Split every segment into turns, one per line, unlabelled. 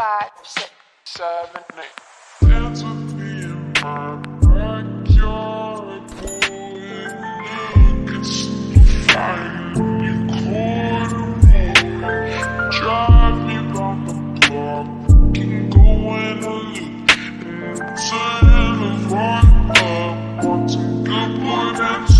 five, six,
seven, eight. Dance in my backyard. Drive me round the block. Go in a. Want some good boy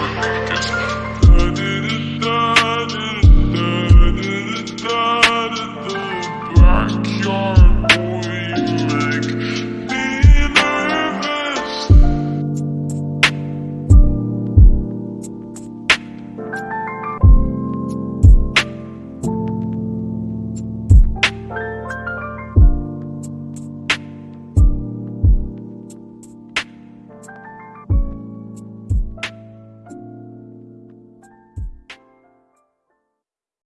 It's